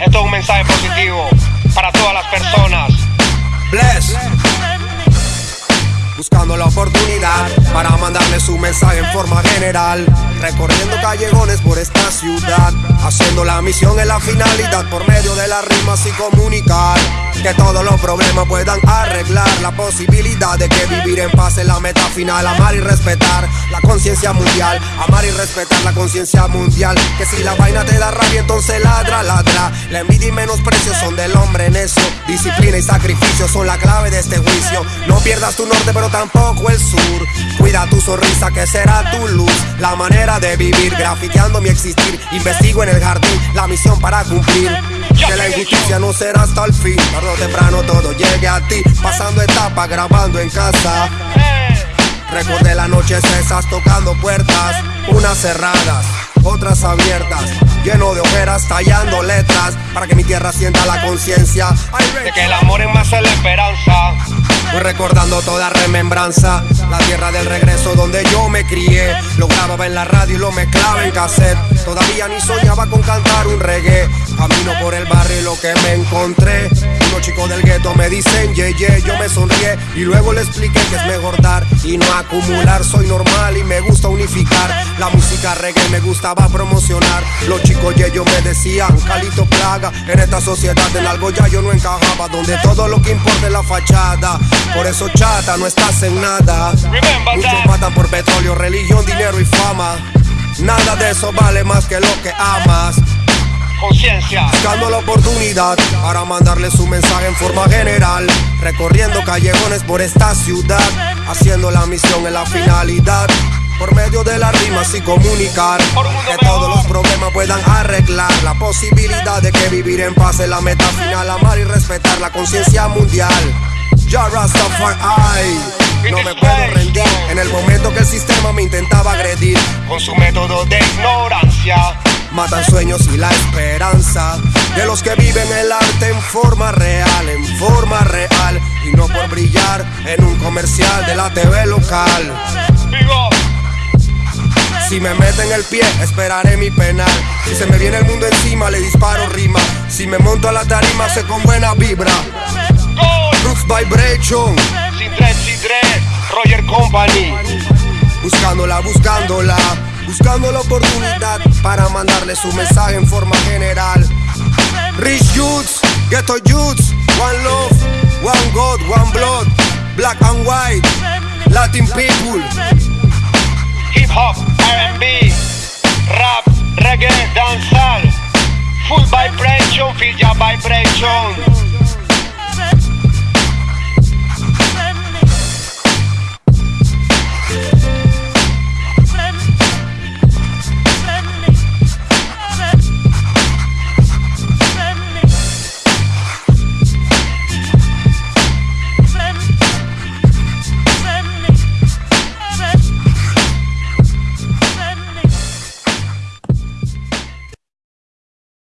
Esto es un mensaje positivo para todas las personas. Bless. Buscando la oportunidad para su mensaje en forma general. Recorriendo callejones por esta ciudad. Haciendo la misión en la finalidad por medio de las rimas y comunicar. Que todos los problemas puedan arreglar. La posibilidad de que vivir en paz es la meta final. Amar y respetar la conciencia mundial. Amar y respetar la conciencia mundial. Que si la vaina te da rabia, entonces ladra, ladra. La envidia y menosprecio son del hombre necio. Disciplina y sacrificio son la clave de este juicio. No pierdas tu norte, pero tampoco el sur. Cuida tu sonrisa, que será tu luz. La manera de vivir, grafiteando mi existir. Investigo en el jardín la misión para cumplir. Que la injusticia no será hasta el fin. Tarde o temprano todo llegue a ti. Pasando etapa, grabando en casa. Recordé las noches esas tocando puertas, unas cerradas, otras abiertas, lleno de ojeras tallando letras para que mi tierra sienta la conciencia De que el amor es más la esperanza. Recordando toda remembranza, la tierra del regreso donde yo me crié. Lo grababa en la radio y lo mezclaba en cassette. Todavía ni soñaba con cantar un reggae. Camino por el barrio y lo que me encontré. Unos chicos del gueto me dicen, ye, ye, yo me sonrié. Y luego le expliqué que es mejor dar y no acumular. Soy normal y me gusta unificar. La música reggae me gustaba promocionar. Los chicos ye, yo me decían, Calito Plaga. En esta sociedad en algo ya yo no encajaba. Donde todo lo que importa es la fachada. Por eso chata, no estás en nada. Muchos matan por petróleo, religión, dinero y fama. Nada de eso vale más que lo que amas. Conciencia. Buscando la oportunidad para mandarle su mensaje en forma general. Recorriendo callejones por esta ciudad. Haciendo la misión en la finalidad. Por medio de las rimas y comunicar que todos los problemas puedan arreglar. La posibilidad de que vivir en paz es la meta final. Amar y respetar la conciencia mundial. Ya Rastafari. No me puedo rendir en el momento que el sistema me intentaba agredir. Con su método de ignorancia. Matan sueños y la esperanza de los que viven el arte en forma real, en forma real y no por brillar en un comercial de la TV local. Si me meten el pie, esperaré mi penal. Si se me viene el mundo encima, le disparo rima. Si me monto a la tarima, sé con buena vibra. Roots Vibration, Sin tres, sin tres. Roger Company. buscándola, buscándola, buscando la oportunidad para mandarle su mensaje en forma general. Rich Youths, Ghetto Youths, One Love, One God, One Blood, Black and White, Latin People. Hip hop, RB, rap, reggae, dancehall. Full vibration, feel ya vibration.